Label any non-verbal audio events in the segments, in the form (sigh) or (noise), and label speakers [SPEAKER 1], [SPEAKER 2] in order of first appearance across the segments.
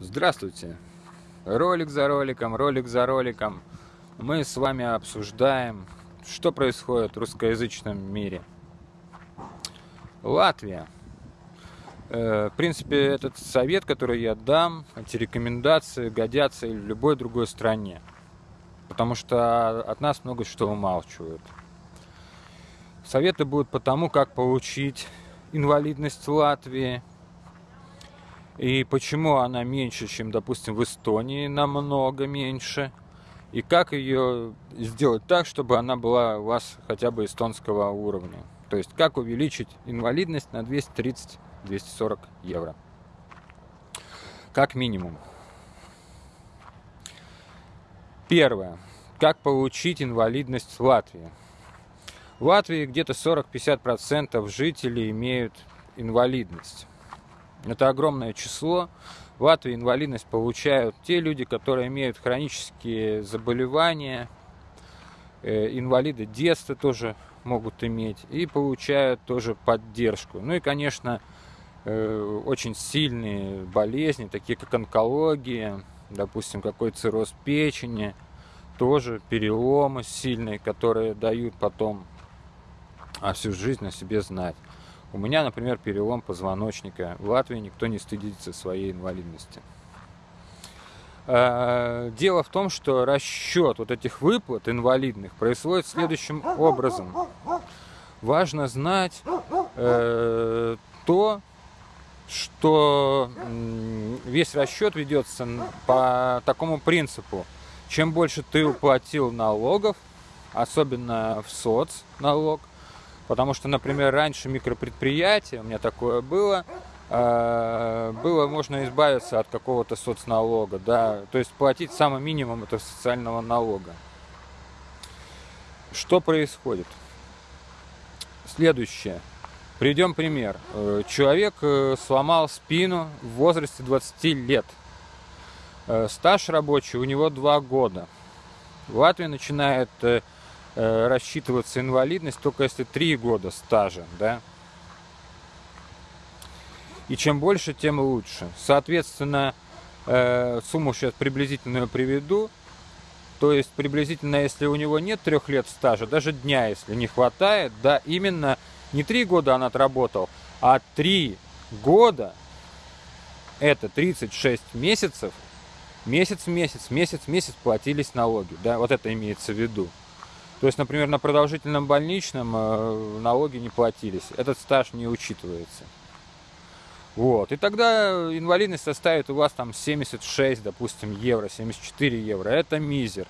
[SPEAKER 1] Здравствуйте! Ролик за роликом, ролик за роликом. Мы с вами обсуждаем, что происходит в русскоязычном мире. Латвия. Э, в принципе, этот совет, который я дам, эти рекомендации годятся и в любой другой стране. Потому что от нас много что умалчивают. Советы будут по тому, как получить инвалидность в Латвии – и почему она меньше, чем, допустим, в Эстонии, намного меньше. И как ее сделать так, чтобы она была у вас хотя бы эстонского уровня. То есть как увеличить инвалидность на 230-240 евро. Как минимум. Первое. Как получить инвалидность в Латвии? В Латвии где-то 40-50% жителей имеют инвалидность. Это огромное число. В Латвии инвалидность получают те люди, которые имеют хронические заболевания, э, инвалиды детства тоже могут иметь и получают тоже поддержку. Ну и, конечно, э, очень сильные болезни, такие как онкология, допустим, какой цирроз печени, тоже переломы сильные, которые дают потом а всю жизнь о себе знать. У меня, например, перелом позвоночника. В Латвии никто не стыдится своей инвалидности. А, дело в том, что расчет вот этих выплат инвалидных происходит следующим образом. Важно знать э, то, что весь расчет ведется по такому принципу. Чем больше ты уплатил налогов, особенно в соцналог, Потому что, например, раньше микропредприятие, у меня такое было, э, было можно избавиться от какого-то соцналога, да, то есть платить самый минимум этого социального налога. Что происходит? Следующее. Приведем пример. Э, человек э, сломал спину в возрасте 20 лет. Стаж рабочий у него 2 года. В Латвии начинает Э, рассчитываться инвалидность только если 3 года стажа, да. И чем больше, тем лучше. Соответственно, э, сумму сейчас приблизительную приведу. То есть приблизительно, если у него нет трех лет стажа, даже дня, если не хватает, да, именно не три года он отработал, а три года, это 36 месяцев, месяц месяц, месяц месяц платились налоги, да, вот это имеется в виду. То есть, например, на продолжительном больничном э, налоги не платились. Этот стаж не учитывается. Вот. И тогда инвалидность составит у вас там 76, допустим, евро, 74 евро. Это мизер.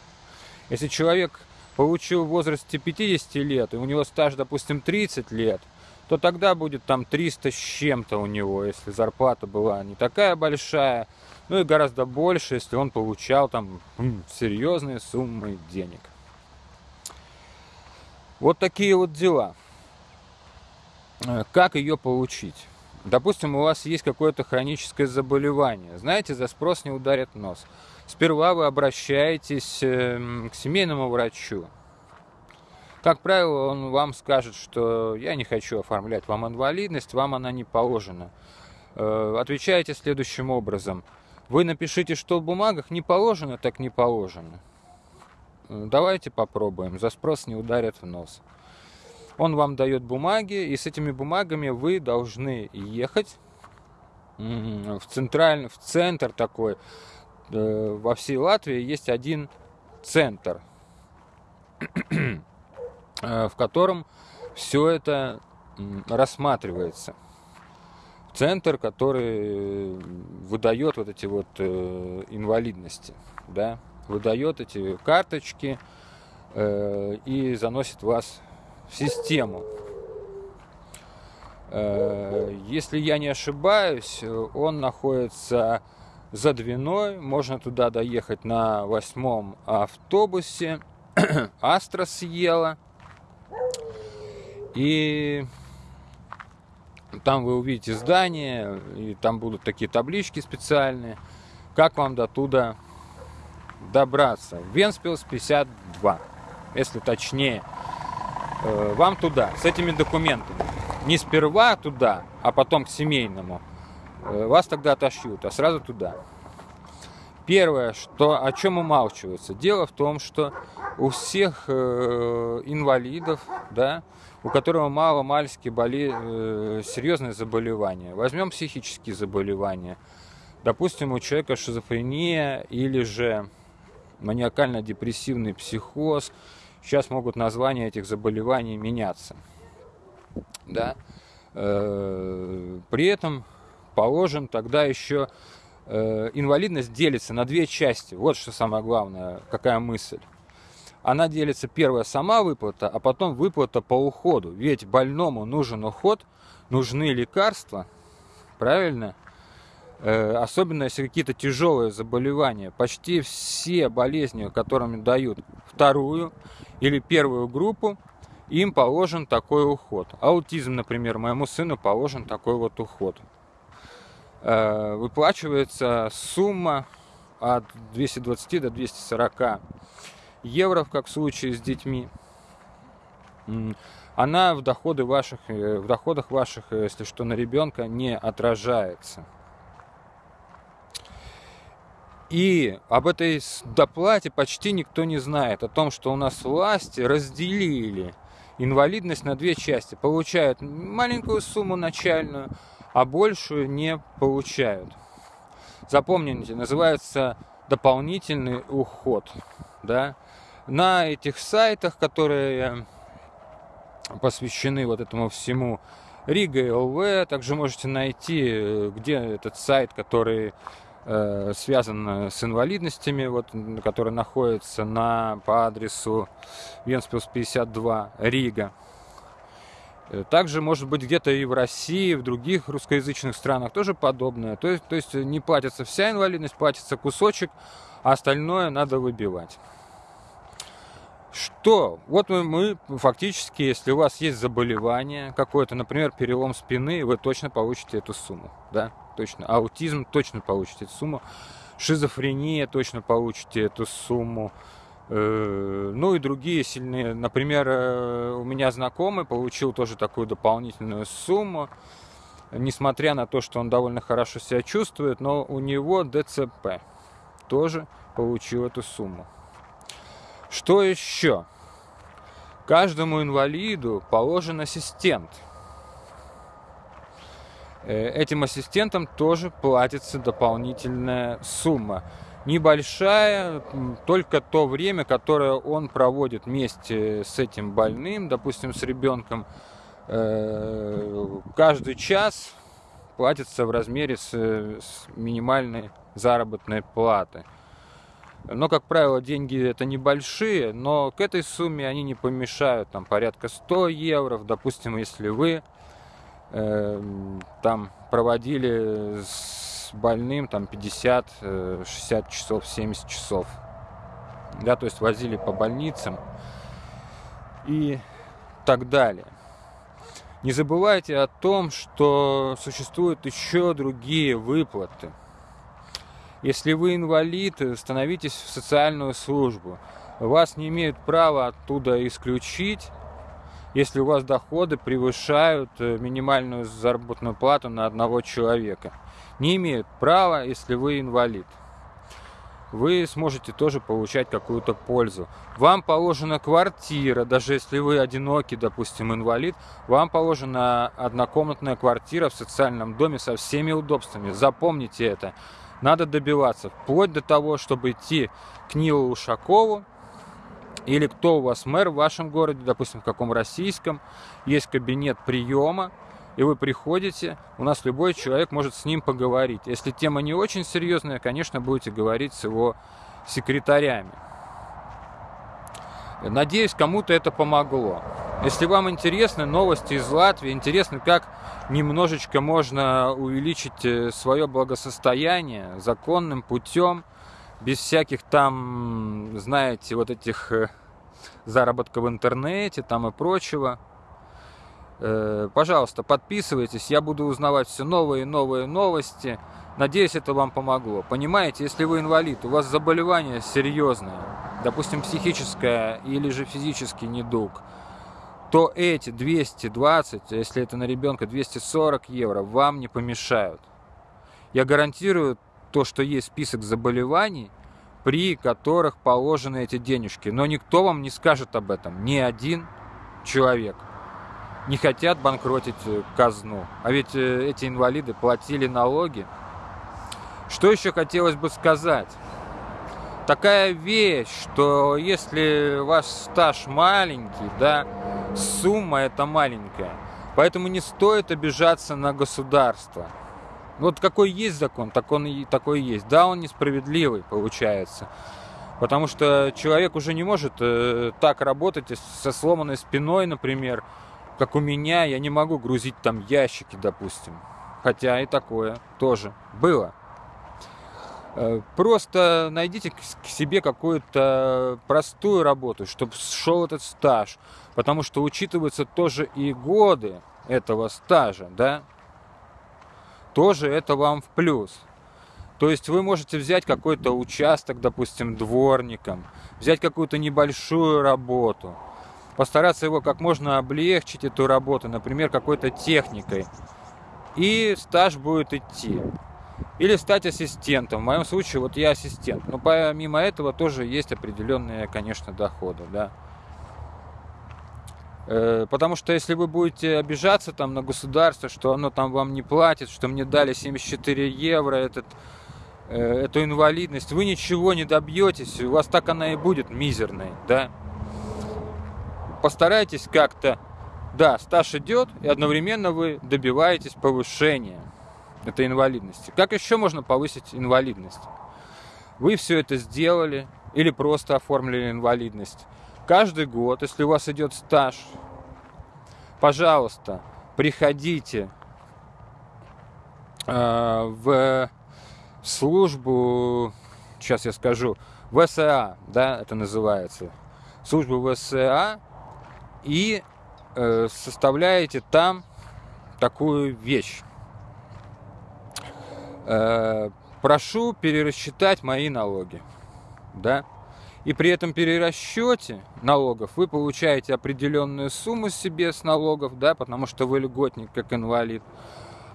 [SPEAKER 1] Если человек получил в возрасте 50 лет, и у него стаж, допустим, 30 лет, то тогда будет там 300 с чем-то у него, если зарплата была не такая большая, ну и гораздо больше, если он получал там серьезные суммы денег. Вот такие вот дела. Э, как ее получить? Допустим, у вас есть какое-то хроническое заболевание. Знаете, за спрос не ударит нос. Сперва вы обращаетесь эм, к семейному врачу. Как правило, он вам скажет, что я не хочу оформлять вам инвалидность, вам она не положена. Э, отвечаете следующим образом. Вы напишите, что в бумагах не положено, так не положено. Давайте попробуем. За спрос не ударят в нос. Он вам дает бумаги, и с этими бумагами вы должны ехать в, центральный, в центр такой. Э, во всей Латвии есть один центр, (clears throat) э, в котором все это рассматривается. Центр, который выдает вот эти вот э, инвалидности, да, выдает эти карточки э, и заносит вас в систему. Э, если я не ошибаюсь, он находится за Двиной, можно туда доехать на восьмом автобусе. (clears throat) Астра съела. И там вы увидите здание, и там будут такие таблички специальные, как вам до туда добраться. Венспилс 52, если точнее. Э, вам туда, с этими документами. Не сперва туда, а потом к семейному. Э, вас тогда отошьют, а сразу туда. Первое, что, о чем умалчивается. Дело в том, что у всех э, инвалидов, да, у которого мало-мальски боли, серьезные заболевания. Возьмем психические заболевания. Допустим, у человека шизофрения или же маниакально-депрессивный психоз. Сейчас могут названия этих заболеваний меняться. Да? Э, при этом положим тогда еще Э, инвалидность делится на две части. Вот что самое главное, какая мысль. Она делится, первая сама выплата, а потом выплата по уходу. Ведь больному нужен уход, нужны лекарства, правильно? Э, особенно если какие-то тяжелые заболевания. Почти все болезни, которыми дают вторую или первую группу, им положен такой уход. Аутизм, например, моему сыну положен такой вот уход. Э, выплачивается сумма от 220 до 240 евро, как в случае с детьми. Она в, доходы ваших, э, в доходах ваших, если что, на ребенка не отражается. И об этой доплате почти никто не знает, о том, что у нас власти разделили инвалидность на две части. Получают маленькую сумму начальную, а большую не получают. Запомните, называется дополнительный уход. Да? На этих сайтах, которые посвящены вот этому всему, Рига ЛВ, также можете найти, где этот сайт, который э, связан с инвалидностями, вот, который находится на, по адресу Венспилс 52, Рига. Э, также, может быть, где-то и в России, в других русскоязычных странах тоже подобное. То есть, то есть не платится вся инвалидность, платится кусочек, а остальное надо выбивать. Что? Вот мы, мы фактически, если у вас есть заболевание какое-то, например, перелом спины, вы точно получите эту сумму. Да? Точно. Аутизм точно получите эту сумму. Шизофрения точно получите эту сумму. Э, ну и другие сильные. Например, э, у меня знакомый получил тоже такую дополнительную сумму, несмотря на то, что он довольно хорошо себя чувствует, но у него ДЦП тоже получил эту сумму. Что еще? Каждому инвалиду положен ассистент. Э, этим ассистентам тоже платится дополнительная сумма небольшая, только то время, которое он проводит вместе с этим больным, допустим, с ребенком, э, каждый час платится в размере с, с минимальной заработной платы. Но, как правило, деньги это небольшие, но к этой сумме они не помешают, там порядка 100 евро, допустим, если вы там проводили с больным там 50, 60 э, часов, 70 часов. Да, то есть возили по больницам и так далее. Не забывайте о том, что существуют еще другие выплаты. Если вы инвалид, становитесь в социальную службу. Вас не имеют права оттуда исключить, если у вас доходы превышают э, минимальную заработную плату на одного человека не имеют права, если вы инвалид. Вы сможете тоже получать какую-то пользу. Вам положена квартира, даже если вы одинокий, допустим, инвалид, вам положена однокомнатная квартира в социальном доме со всеми удобствами. Запомните это. Надо добиваться, вплоть до того, чтобы идти к Нилу Ушакову, или кто у вас мэр в вашем городе, допустим, в каком российском, есть кабинет приема, и вы приходите, у нас любой человек может с ним поговорить. Если тема не очень серьезная, конечно, будете говорить с его секретарями. Надеюсь, кому-то это помогло. Если вам интересны новости из Латвии, интересно, как немножечко можно увеличить э, свое благосостояние законным путем, без всяких там, знаете, вот этих э, заработков в интернете там и прочего, Э, пожалуйста, подписывайтесь, я буду узнавать все новые и новые новости. Надеюсь, это вам помогло. Понимаете, если вы инвалид, у вас заболевание серьезное, допустим, психическое или же физический недуг, то эти 220, а если это на ребенка 240 евро, вам не помешают. Я гарантирую то, что есть список заболеваний, при которых положены эти денежки. Но никто вам не скажет об этом, ни один человек. Не хотят банкротить э, казну. А ведь э, эти инвалиды платили налоги. Что еще хотелось бы сказать? Такая вещь, что если ваш стаж маленький, да, сумма это маленькая. Поэтому не стоит обижаться на государство. Вот какой есть закон, так он и такой есть. Да, он несправедливый получается. Потому что человек уже не может э, так работать со сломанной спиной, например, как у меня. Я не могу грузить там ящики, допустим. Хотя и такое тоже было. Э, просто найдите к себе какую-то простую работу, чтобы шел этот стаж. Потому что учитываются тоже и годы этого стажа, да? Тоже это вам в плюс. То есть вы можете взять какой-то участок, допустим, дворником, взять какую-то небольшую работу, постараться его как можно облегчить, эту работу, например, какой-то техникой, и стаж будет идти. Или стать ассистентом. В моем случае вот я ассистент. Но помимо этого тоже есть определенные, конечно, доходы, да. Э, потому что если вы будете обижаться там на государство, что оно там вам не платит, что мне дали 74 евро, этот, э, эту инвалидность, вы ничего не добьетесь, у вас так она и будет мизерной, да. Постарайтесь как-то, да, стаж идет, и одновременно вы добиваетесь повышения этой инвалидности. Как еще можно повысить инвалидность? Вы все это сделали или просто оформили инвалидность. Каждый год, если у вас идет стаж, пожалуйста, приходите э, в службу, сейчас я скажу, ВСА, да, это называется, службу ВСА, и э, составляете там такую вещь. Э, прошу перерасчитать мои налоги, да, и при этом перерасчете налогов вы получаете определенную сумму себе с налогов, да, потому что вы льготник как инвалид.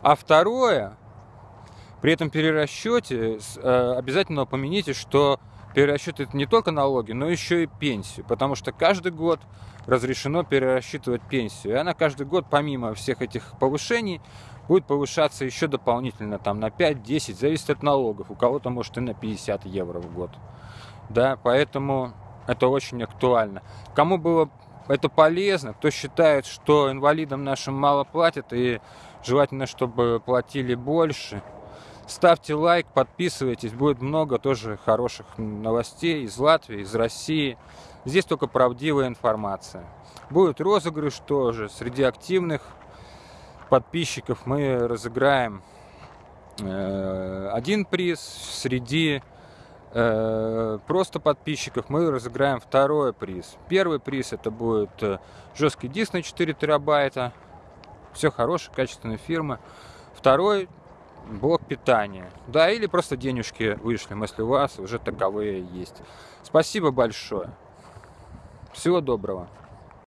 [SPEAKER 1] А второе, при этом перерасчете э, обязательно упомяните, что перерасчет это не только налоги, но еще и пенсию, потому что каждый год разрешено перерасчитывать пенсию. И она каждый год, помимо всех этих повышений, будет повышаться еще дополнительно там на 5-10, зависит от налогов. У кого-то может и на 50 евро в год да, поэтому это очень актуально. Кому было это полезно, кто считает, что инвалидам нашим мало платят и желательно, чтобы платили больше, ставьте лайк, подписывайтесь, будет много тоже хороших новостей из Латвии, из России. Здесь только правдивая информация. Будет розыгрыш тоже. Среди активных подписчиков мы разыграем э, один приз, среди просто подписчиков мы разыграем второй приз. Первый приз это будет э, жесткий диск на 4 терабайта. Все хорошая, качественная фирма. Второй блок питания. Да, или просто денежки вышлем, если у вас уже таковые есть. Спасибо большое. Всего доброго.